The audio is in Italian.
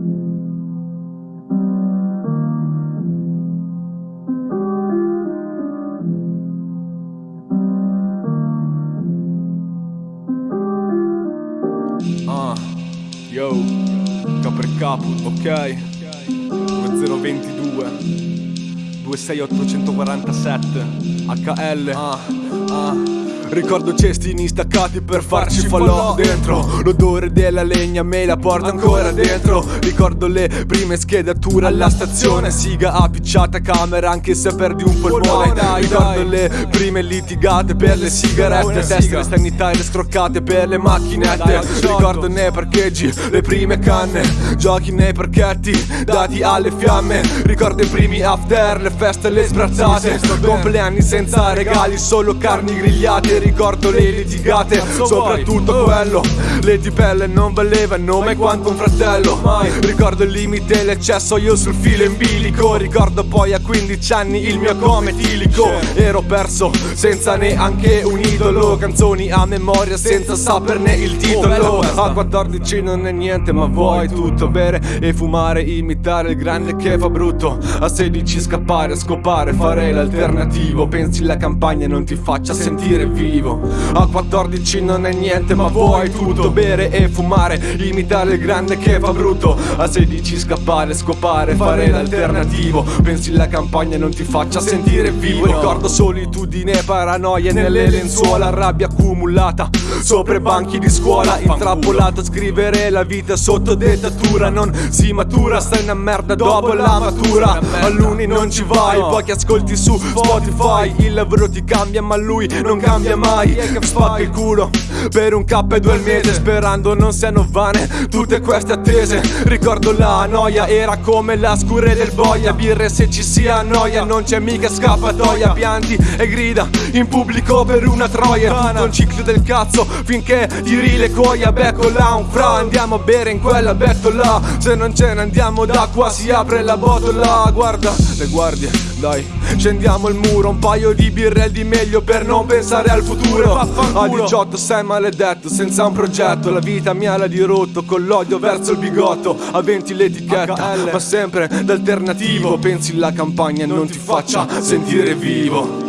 Ah, yo, capo e capo, ok? 2022 26847 HL Ah, ah Ricordo cestini staccati per farci falò dentro. L'odore della legna me la porta ancora dentro. Ricordo le prime schedature alla stazione. Siga appicciata camera anche se perdi un polmone Ricordo le prime litigate per le sigarette. Teste sanitarie scroccate per le macchinette. Ricordo nei parcheggi le prime canne. Giochi nei parchetti dati alle fiamme. Ricordo i primi after, le feste le sbrazzate. Compleanni senza regali, solo carni grigliate ricordo le litigate Soprattutto quello. Le tipelle non valevano mai quanto un fratello. Ricordo il limite l'eccesso io sul filo in bilico. Ricordo poi a 15 anni il mio come tilico. Ero perso senza neanche un idolo. Canzoni a memoria senza saperne il titolo. A 14 non è niente ma vuoi tutto. Bere e fumare, imitare il grande che fa brutto. A 16 scappare, scopare, fare l'alternativo. Pensi la campagna non ti faccia sentire vivo vivo. A 14 non è niente ma vuoi tutto. Bere e fumare, imitare il grande che fa brutto. A 16 scappare, scopare, fare l'alternativo. Pensi la campagna non ti faccia sentire vivo. Ricordo solitudine, paranoia nelle lenzuola. Rabbia accumulata sopra i banchi di scuola. Intrappolato a scrivere la vita sotto dettatura. Non si matura, stai una merda dopo la matura. A l'uni non ci vai, pochi ascolti su Spotify. Il lavoro ti cambia ma lui non cambia mai. Spacca il culo per un K e due al mese Sperando non siano vane tutte queste attese. Ricordo la noia era come la scure del boia. Birre se ci si annoia non c'è mica scappatoia. Pianti e grida in pubblico per una troia. Tutto un ciclo del cazzo finché tiri le coia. Becco là un fra andiamo a bere in quella bettola. Se non ce ne andiamo da qua si apre la botola. Guarda le guardie dai Scendiamo il muro, un paio di birre di meglio per non pensare al futuro. A 18 sei maledetto, senza un progetto. La vita mi ha la dirotto, con l'odio verso il bigotto. A 20 l'etichetta, ma sempre d'alternativo. Pensi la campagna non ti faccia sentire vivo